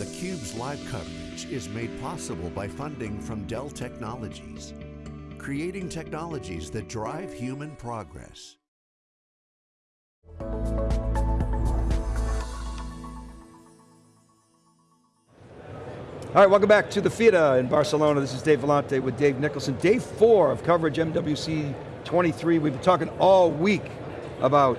theCUBE's live coverage is made possible by funding from Dell Technologies, creating technologies that drive human progress. All right, welcome back to the Fira in Barcelona. This is Dave Vellante with Dave Nicholson. Day four of coverage MWC 23. We've been talking all week about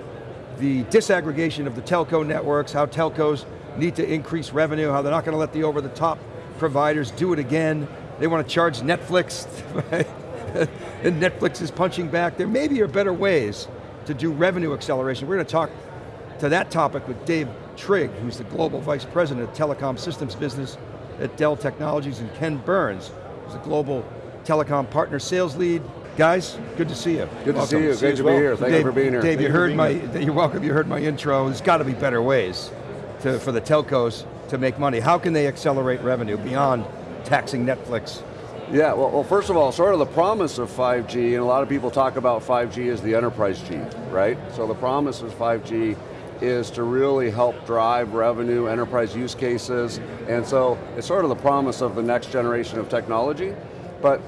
the disaggregation of the telco networks, how telcos need to increase revenue, how they're not going to let the over-the-top providers do it again. They want to charge Netflix, and Netflix is punching back. There maybe are better ways to do revenue acceleration. We're going to talk to that topic with Dave Trigg, who's the Global Vice President of Telecom Systems Business at Dell Technologies, and Ken Burns, who's the Global Telecom Partner Sales Lead. Guys, good to see you. Good welcome. to see you, great to well. be here, thank Dave, you for being here. Dave, Thank you heard my, here. you're welcome, you heard my intro. There's got to be better ways to, for the telcos to make money. How can they accelerate revenue beyond taxing Netflix? Yeah, well, well, first of all, sort of the promise of 5G, and a lot of people talk about 5G as the enterprise G, right? So the promise of 5G is to really help drive revenue, enterprise use cases, and so it's sort of the promise of the next generation of technology, but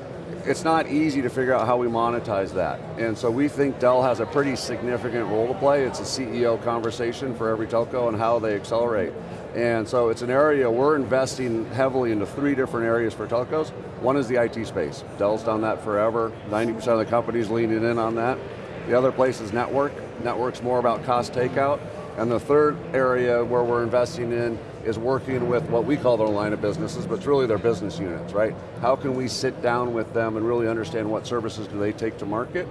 it's not easy to figure out how we monetize that. And so we think Dell has a pretty significant role to play. It's a CEO conversation for every telco and how they accelerate. And so it's an area we're investing heavily into three different areas for telcos. One is the IT space. Dell's done that forever. 90% of the companies leaning in on that. The other place is network. Network's more about cost takeout. And the third area where we're investing in is working with what we call their line of businesses, but it's really their business units, right? How can we sit down with them and really understand what services do they take to market?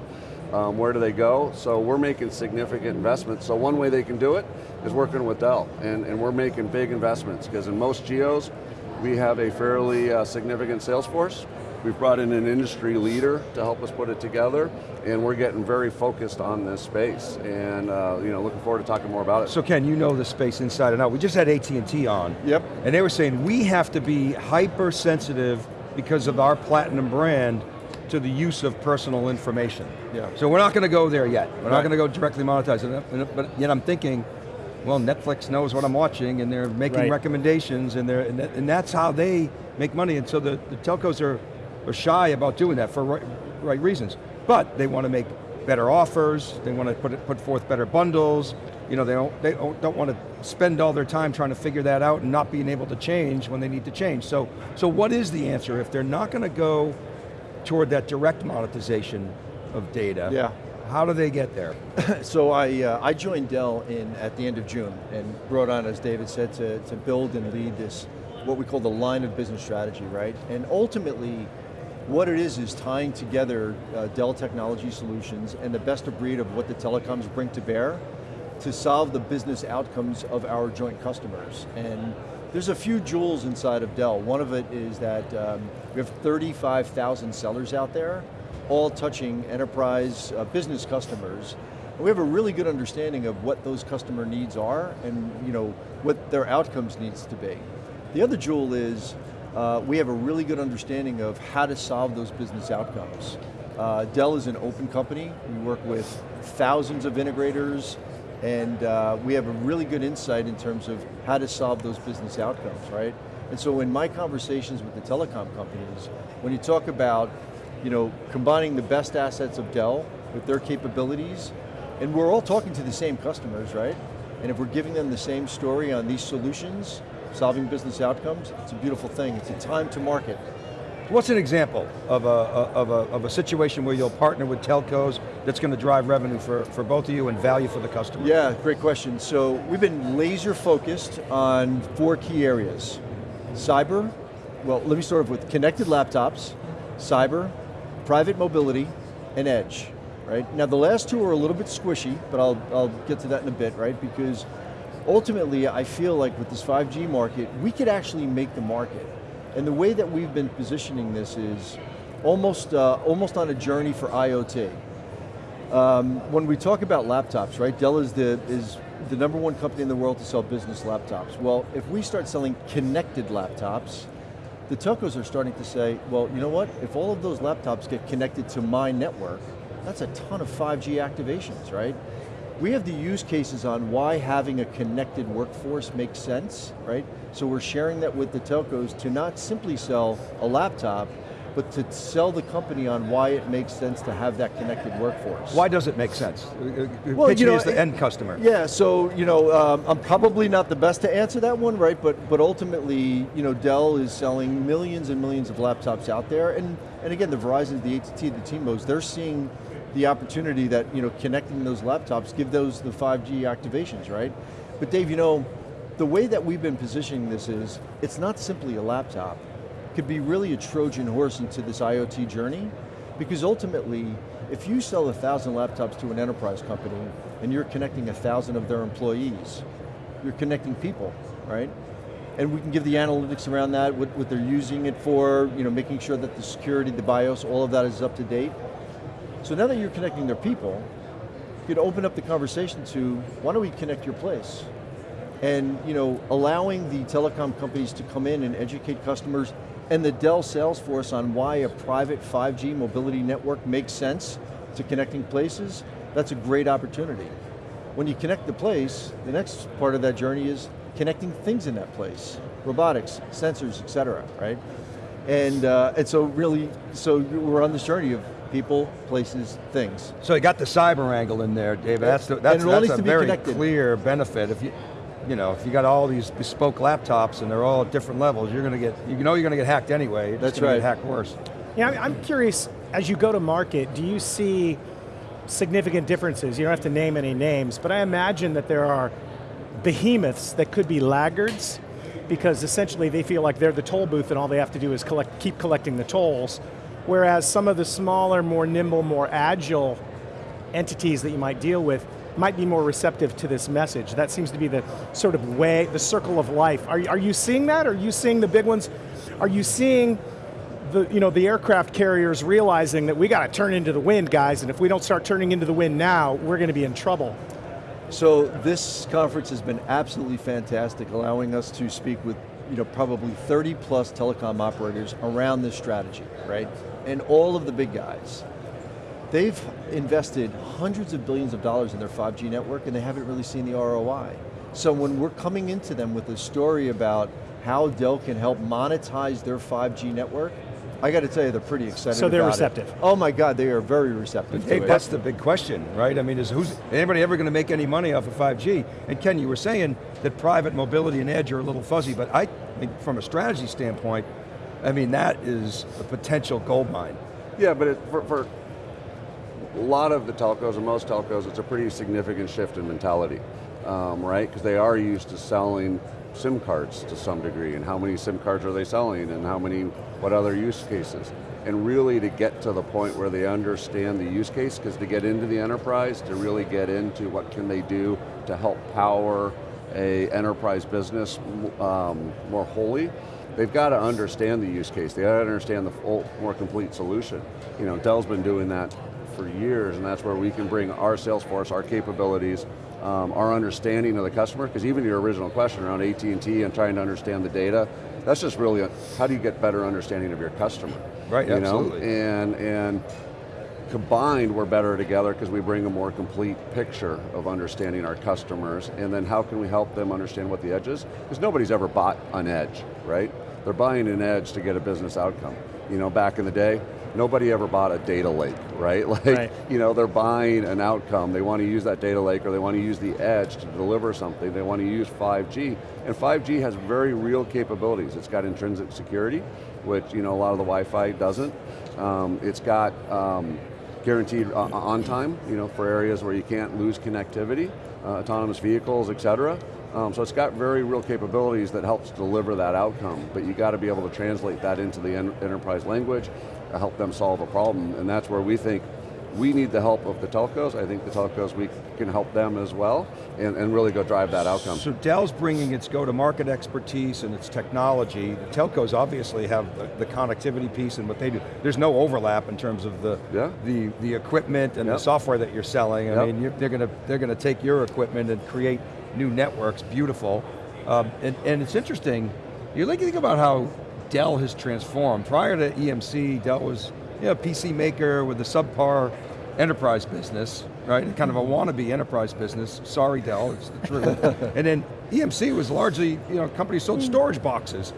Um, where do they go? So we're making significant investments. So one way they can do it is working with Dell, and, and we're making big investments, because in most geos, we have a fairly uh, significant sales force, We've brought in an industry leader to help us put it together, and we're getting very focused on this space, and uh, you know, looking forward to talking more about it. So Ken, you know the space inside and out. We just had AT&T on. Yep. And they were saying we have to be hypersensitive because of our platinum brand to the use of personal information. Yeah. So we're not going to go there yet. We're right. not going to go directly monetize it, but yet I'm thinking, well, Netflix knows what I'm watching and they're making right. recommendations and, they're, and, that's how they make money. And so the, the telcos are are shy about doing that for right, right reasons. But they want to make better offers, they want to put, put forth better bundles, you know, they don't, they don't want to spend all their time trying to figure that out and not being able to change when they need to change. So, so what is the answer if they're not going to go toward that direct monetization of data? Yeah. How do they get there? so I, uh, I joined Dell in, at the end of June and brought on, as David said, to, to build and lead this, what we call the line of business strategy, right? And ultimately, what it is is tying together uh, Dell Technology Solutions and the best of breed of what the telecoms bring to bear to solve the business outcomes of our joint customers. And there's a few jewels inside of Dell. One of it is that um, we have 35,000 sellers out there, all touching enterprise uh, business customers. And we have a really good understanding of what those customer needs are and you know what their outcomes needs to be. The other jewel is uh, we have a really good understanding of how to solve those business outcomes. Uh, Dell is an open company. We work with thousands of integrators and uh, we have a really good insight in terms of how to solve those business outcomes, right? And so in my conversations with the telecom companies, when you talk about you know, combining the best assets of Dell with their capabilities, and we're all talking to the same customers, right? And if we're giving them the same story on these solutions, solving business outcomes, it's a beautiful thing. It's a time to market. What's an example of a, of, a, of a situation where you'll partner with telcos that's going to drive revenue for, for both of you and value for the customer? Yeah, great question. So we've been laser focused on four key areas. Cyber, well let me start off with connected laptops, cyber, private mobility, and edge. Right? Now the last two are a little bit squishy, but I'll, I'll get to that in a bit, right? Because ultimately, I feel like with this 5G market, we could actually make the market. And the way that we've been positioning this is almost, uh, almost on a journey for IoT. Um, when we talk about laptops, right, Dell is the, is the number one company in the world to sell business laptops. Well, if we start selling connected laptops, the telcos are starting to say, well, you know what, if all of those laptops get connected to my network, that's a ton of 5G activations, right? We have the use cases on why having a connected workforce makes sense, right? So we're sharing that with the telcos to not simply sell a laptop, but to sell the company on why it makes sense to have that connected workforce. Why does it make sense? Uh, uh, Well, Pitch you me know, as the it- end customer. Yeah, so you know, um, I'm probably not the best to answer that one, right? But but ultimately, you know, Dell is selling millions and millions of laptops out there, and and again, the Verizon, the AT&T, the T-Mobile, they're seeing the opportunity that you know connecting those laptops give those the 5G activations, right? But Dave, you know, the way that we've been positioning this is, it's not simply a laptop. It could be really a Trojan horse into this IoT journey, because ultimately, if you sell a thousand laptops to an enterprise company and you're connecting a thousand of their employees, you're connecting people, right? And we can give the analytics around that, what, what they're using it for, you know, making sure that the security, the BIOS, all of that is up to date. So now that you're connecting their people, you could open up the conversation to, why don't we connect your place? And you know, allowing the telecom companies to come in and educate customers and the Dell sales force on why a private 5G mobility network makes sense to connecting places, that's a great opportunity. When you connect the place, the next part of that journey is connecting things in that place. Robotics, sensors, et cetera, right? And, uh, and so really, so we're on this journey of people, places, things. So you got the cyber angle in there, David. That's, the, that's, And it all that's a very connected. clear benefit. If you, you know, if you got all these bespoke laptops and they're all at different levels, you're going to get, you know you're going to get hacked anyway. You're That's gonna right. Get hacked worse. Yeah, I'm- I'm curious, as you go to market, do you see significant differences? You don't have to name any names, but I imagine that there are behemoths that could be laggards because essentially they feel like they're the toll booth and all they have to do is collect, keep collecting the tolls. Whereas some of the smaller, more nimble, more agile entities that you might deal with might be more receptive to this message. That seems to be the sort of way, the circle of life. Are, are you seeing that? Are you seeing the big ones? Are you seeing the, you know, the aircraft carriers realizing that we got to turn into the wind, guys, and if we don't start turning into the wind now, we're going to be in trouble. So this conference has been absolutely fantastic, allowing us to speak with you know, probably 30 plus telecom operators around this strategy, right? And all of the big guys. They've invested hundreds of billions of dollars in their 5G network and they haven't really seen the ROI. So when we're coming into them with a story about how Dell can help monetize their 5G network, I got to tell you, they're pretty excited So they're about it. receptive. Oh my God, they are very receptive to Dave, it. that's the big question, right? I mean, is who's anybody ever going to make any money off of 5G? And Ken, you were saying that private mobility and edge are a little fuzzy, but I mean, from a strategy standpoint, I mean, that is a potential gold mine. Yeah, but it, for, for a lot of the telcos, and most telcos, it's a pretty significant shift in mentality, um, right? Because they are used to selling SIM cards to some degree, and how many SIM cards are they selling, and how many, what other use cases? And really to get to the point where they understand the use case, because to get into the enterprise, to really get into what can they do to help power a enterprise business um, more wholly, they've got to understand the use case. They got to understand the full, more complete solution. You know, Dell's been doing that for years, and that's where we can bring our sales force, our capabilities, um, our understanding of the customer, because even your original question around AT&T and trying to understand the data, that's just really, a, how do you get better understanding of your customer? Right, you absolutely. Know? And, and combined, we're better together because we bring a more complete picture of understanding our customers, and then how can we help them understand what the edge is? Because nobody's ever bought an edge, right? They're buying an edge to get a business outcome. You know, back in the day, nobody ever bought a data lake, right? Like, Right. you know, they're buying an outcome. They want to use that data lake or they want to use the edge to deliver something. They want to use 5G. And 5G has very real capabilities. It's got intrinsic security, which, you know, a lot of the Wi-Fi doesn't. Um, it's got um, guaranteed uh, on time, you know, for areas where you can't lose connectivity, uh, autonomous vehicles, et cetera. Um, so it's got very real capabilities that helps deliver that outcome, but you got to be able to translate that into the en enterprise language, uh, help them solve a problem, and that's where we think we need the help of the telcos. I think the telcos, we can help them as well, and, and really go drive that outcome. So Dell's bringing its go-to-market expertise and its technology. The telcos obviously have the, the connectivity piece and what they do. There's no overlap in terms of the Yeah. the, the equipment and Yep. the software that you're selling. I Yep. mean, you're, they're going to they're going to take your equipment and create new networks. Beautiful, um, and and it's interesting. You like to think about how Dell has transformed. Prior to EMC, Dell was you know, a PC maker with a subpar enterprise business. right? Kind of a wannabe enterprise business. Sorry, Dell, it's the truth. and then EMC was largely, you know, company sold hmm. storage boxes,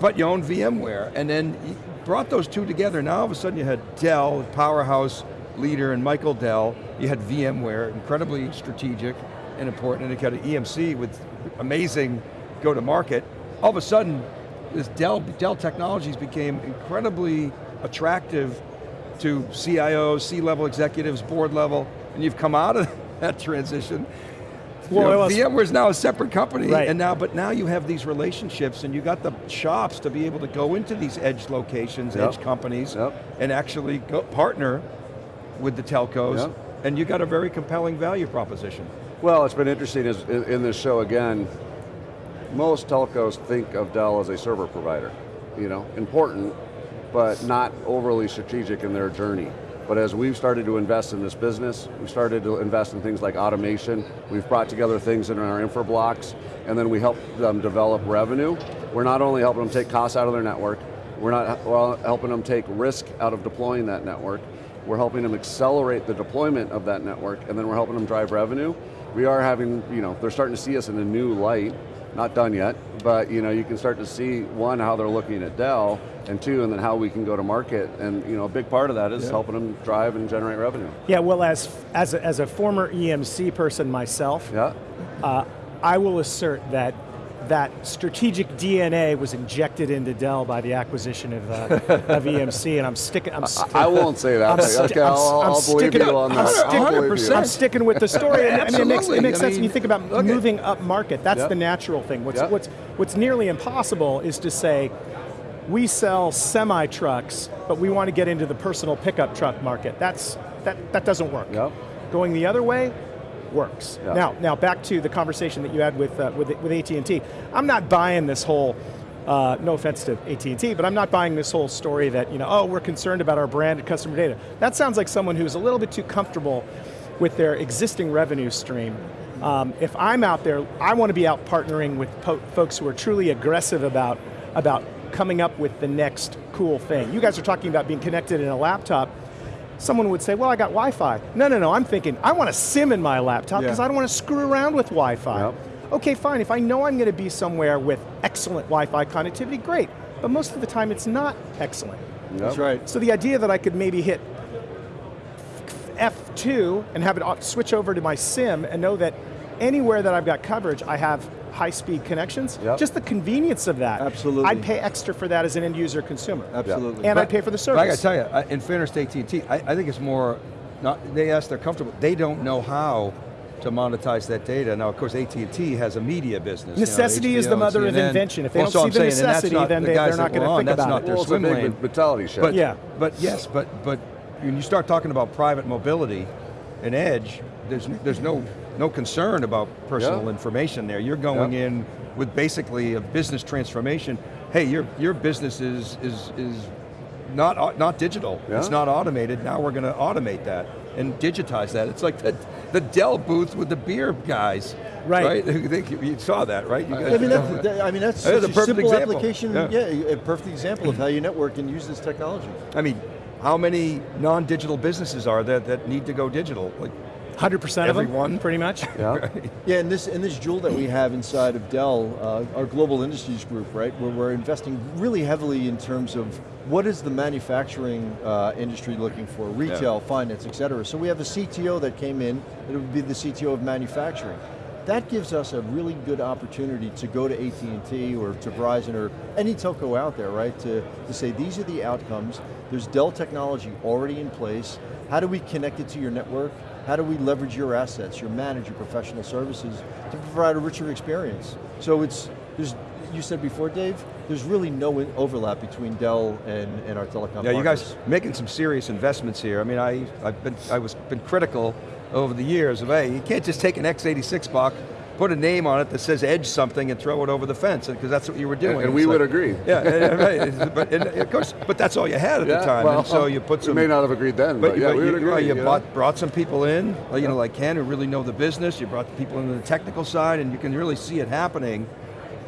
but you owned VMware, and then you brought those two together. Now all of a sudden you had Dell, powerhouse leader, and Michael Dell. You had VMware, incredibly strategic and important, and you had EMC with amazing go-to-market. All of a sudden, this Dell, Dell Technologies became incredibly attractive to CIOs, C-level executives, board level, and you've come out of that transition. Well, know, was- VMware's now a separate company, Right. and now, but now you have these relationships, and you got the chops to be able to go into these edge locations, Yep. edge companies, Yep. and actually go partner with the telcos, Yep. and you got a very compelling value proposition. Well, it's been interesting in, in this show again, most telcos think of Dell as a server provider. You know, important, but not overly strategic in their journey. But as we've started to invest in this business, we've started to invest in things like automation, we've brought together things in our infra blocks, and then we help them develop revenue. We're not only helping them take costs out of their network, we're not well, helping them take risk out of deploying that network, we're helping them accelerate the deployment of that network, and then we're helping them drive revenue. We are having, you know, they're starting to see us in a new light, not done yet, but you know, you can start to see, one, how they're looking at Dell, and two, and then how we can go to market, and you know, a big part of that is Yeah. helping them drive and generate revenue. Yeah, well, as, as, a, as a former EMC person myself, Yeah? uh, I will assert that that strategic DNA was injected into Dell by the acquisition of, uh, of EMC, and I'm sticking. I'm sti- I won't say that. I'm okay, I'm- I'll, I'm I'll believe sticking- you on that. I'll believe you. I'm sticking with the story. and I mean, it makes, it makes I sense when you think about look at- moving up market. That's Yeah. the natural thing. What's, Yeah. what's, what's nearly impossible is to say, we sell semi trucks, but we want to get into the personal pickup truck market. That's, that, that doesn't work. Yep. Going the other way works. Yeah. Now, now back to the conversation that you had with, uh, with, with AT&T. I'm not buying this whole, uh, no offense to AT&T, but I'm not buying this whole story that, you know, oh, we're concerned about our brand and customer data. That sounds like someone who's a little bit too comfortable with their existing revenue stream. Um, if I'm out there, I want to be out partnering with folks who are truly aggressive about, about coming up with the next cool thing. You guys are talking about being connected in a laptop. Someone would say, well, I got Wi-Fi. No, no, no, I'm thinking, I want a SIM in my laptop because Yeah. I don't want to screw around with Wi-Fi. Yep. Okay, fine, if I know I'm going to be somewhere with excellent Wi-Fi connectivity, great. But most of the time it's not excellent. That's right. So the idea that I could maybe hit F2 and have it switch over to my SIM and know that anywhere that I've got coverage, I have high-speed connections, Yep. just the convenience of that. Absolutely. I'd pay extra for that as an end user consumer. Absolutely. And But- I'd pay for the but I got to tell you, I- in fairness to AT&T, I, I think it's more, not, they ask they're comfortable, they don't know how to monetize that data. Now, of course, AT&T has a media business. you know, Necessity is the HBO, mother of invention. If they Well, don't so see I'm the saying, necessity, not then the they- guys they're not gonna we're on, think that's about not it. their Well, it's a swim big lane. mentality shift. But, Yeah. but yes, but, but when you start talking about private mobility and edge, there's, there's no, no concern about personal Yeah. information there. You're going Yeah. in with basically a business transformation. Hey, your, your business is, is, is not, uh, not digital. It's not automated. Now we're going to automate that and digitize that. It's like the, the Dell booth with the beer guys. Right. Right? You saw that, right? You I mean, that, that- I mean, that's That is such a a, perfect simple example. application, Yeah. yeah. a perfect example of how you network and use this technology. I mean, how many non-digital businesses are there that need to go digital? Like, 100% of them, Everyone? pretty much. Yeah. Yeah, and this, and this jewel that we have inside of Dell, uh, our global industries group, right, where we're investing really heavily in terms of what is the manufacturing uh, industry looking for, retail, finance, et cetera. So we have a CTO that came in, it would be the CTO of manufacturing. That gives us a really good opportunity to go to AT&T or to Verizon or any telco out there, right, to, to say these are the outcomes, there's Dell technology already in place, how do we connect it to your network, how do we leverage your assets, your manage, your professional services to provide a richer experience? So it's, there's, you said before, Dave, there's really no overlap between Dell and, and our telecom Yeah, you guys making some serious investments here. I mean, I, I've been, I was been critical over the years of, hey, you can't just take an x86 box, put a name on it that says edge something and throw it over the fence, because that's what you were doing. And, It's we would agree. Yeah, yeah, right, but, and of course, but that's all you had at the time, well, and so you put some... We may not have agreed then, but, But, yeah, but we you, would agree. you you know? brought, brought some people in, like, you know, like Ken, who really know the business. You brought the people into the technical side, and you can really see it happening.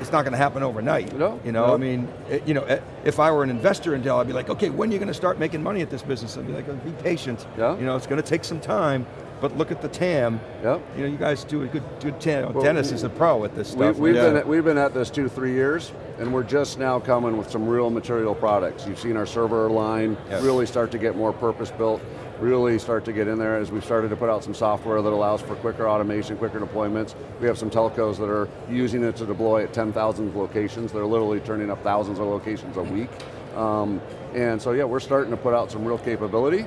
It's not going to happen overnight. No, You know, no. I mean, it- you know, eh, if I were an investor in Dell, I'd be like, okay, when are you going to start making money at this business? I'd be like, be patient. Yeah. You know, it's going to take some time, but look at the TAM. Yep. You know, you guys do a good, good TAM. Well, Dennis is a pro at this We, stuff. we've, Yeah. been at, we've been at this two, three years, and we're just now coming with some real material products. You've seen our server line Yes. really start to get more purpose-built, really start to get in there as we've started to put out some software that allows for quicker automation, quicker deployments. We have some telcos that are using it to deploy at 10,000 locations. They're literally turning up thousands of locations a week. Um, and so yeah, we're starting to put out some real capability.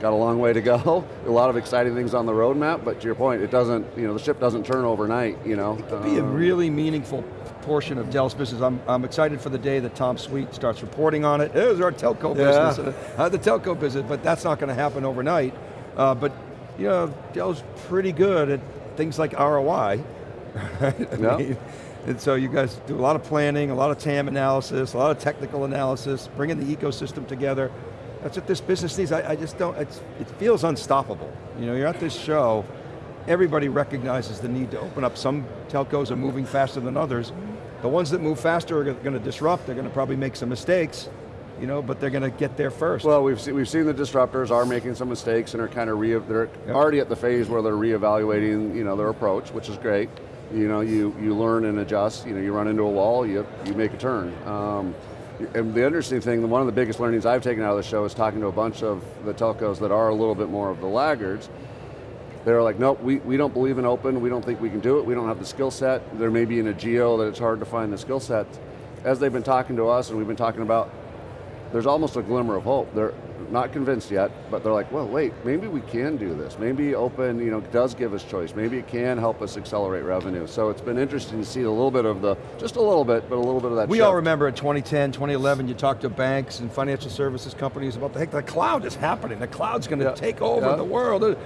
Got a long way to go. A lot of exciting things on the roadmap, but to your point, it doesn't, you know, the ship doesn't turn overnight, you know. be a Um, really meaningful portion of Dell's business. I'm, I'm excited for the day that Tom Sweet starts reporting on it. There's our telco Yeah. business, uh, the telco business, but that's not going to happen overnight. Uh, but you know, Dell's pretty good at things like ROI. right? I Yeah. mean, and so you guys do a lot of planning, a lot of TAM analysis, a lot of technical analysis, bringing the ecosystem together. That's what this business needs. I, I just don't, it feels unstoppable. You know, you're at this show, everybody recognizes the need to open up. Some telcos are moving faster than others. The ones that move faster are going to disrupt, they're going to probably make some mistakes, you know, but they're going to get there first. Well, we've seen, we've seen the disruptors are making some mistakes and are kind of re, they're Yep. already at the phase where they're reevaluating, you know, their approach, which is great. You know, you, you learn and adjust. You know, you run into a wall, you, you make a turn. Um, and the interesting thing, one of the biggest learnings I've taken out of the show is talking to a bunch of the telcos that are a little bit more of the laggards. They're like, nope, we, we don't believe in open, we don't think we can do it, we don't have the skill set. There may be in a geo that it's hard to find the skill set. As they've been talking to us and we've been talking about, there's almost a glimmer of hope. They're not convinced yet, but they're like, well, wait, maybe we can do this. Maybe open, you know, does give us choice. Maybe it can help us accelerate revenue. So it's been interesting to see a little bit of the, just a little bit, but a little bit of that we all remember in 2010, 2011, you talked to banks and financial services companies about the heck, the cloud is happening. The cloud's going to Yeah. take over Yeah. the world.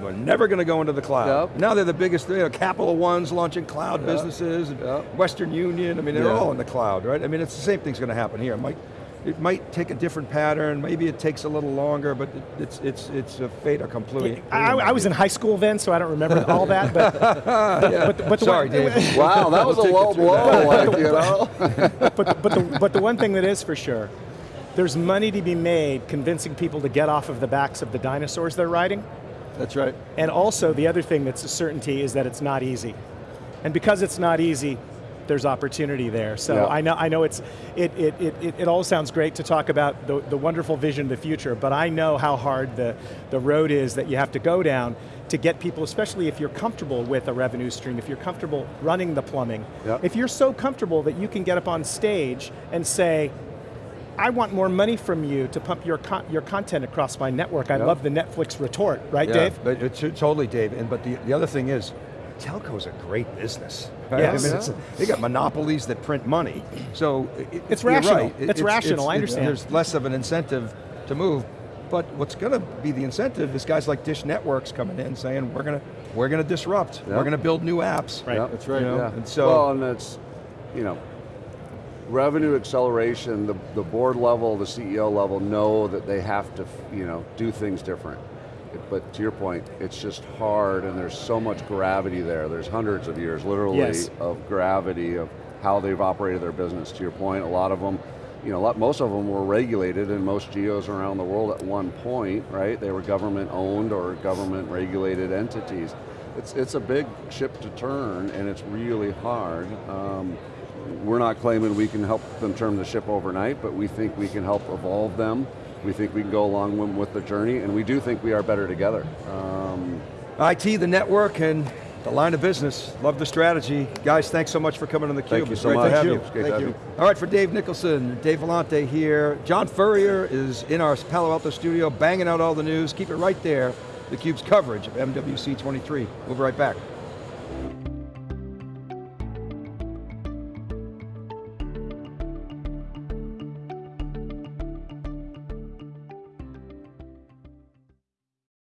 We're never going to go into the cloud. Yep. Now they're the biggest, you know, Capital One's launching cloud Yeah. businesses, Yeah. Western Union, I mean, they're all in the cloud, right? I mean, it's the same thing's going to happen here. Might, it might take a different pattern, maybe it takes a little longer, but it's, it's, it's a fait accompli. I, I was in high school then, so I don't remember all that, but, but, but, but the Sorry, one, Dave. Wow, that was a We'll take low blow, like, you know? but, but, the, but the one thing that is for sure, there's money to be made convincing people to get off of the backs of the dinosaurs they're riding. That's right. And also the other thing that's a certainty is that it's not easy. And because it's not easy, there's opportunity there. So Yeah. I know I know it's it it, it, it it all sounds great to talk about the, the wonderful vision of the future, but I know how hard the, the road is that you have to go down to get people, especially if you're comfortable with a revenue stream, if you're comfortable running the plumbing, Yep. if you're so comfortable that you can get up on stage and say, I want more money from you to pump your con your content across my network. I Yep. love the Netflix retort, right, Yeah, Dave? But uh, it's, totally, Dave. And but the, the other thing is, telco's a great business. Right? Yes. I mean, it's, they got monopolies that print money. So it, It's you're rational. right. It's rational, I understand. There's less of an incentive to move. But what's going to be the incentive is guys like Dish Networks coming in saying we're going to we're going to disrupt. Yeah. We're going to build new apps. Right. Yep. That's right. You know, Yeah. and so- well, and it's, you know, revenue acceleration, the, the board level, the CEO level know that they have to, you know, do things different. But to your point, it's just hard and there's so much gravity there. There's hundreds of years, literally, Yes. of gravity of how they've operated their business. To your point, a lot of them, you know, a lot, most of them were regulated in most geos around the world at one point, right? They were government owned or government regulated entities. It's, it's a big ship to turn and it's really hard. Um, we're not claiming we can help them turn the ship overnight, but we think we can help evolve them. We think we can go along with, the journey, and we do think we are better together. Um, IT, the network, and the line of business. Love the strategy. Guys, thanks so much for coming on theCUBE. Thank you so great much. to have Thank you. It's great to Thank you. you. All right, for Dave Nicholson, Dave Vellante here. John Furrier is in our Palo Alto studio, banging out all the news. Keep it right there. theCUBE's coverage of MWC 23. We'll be right back.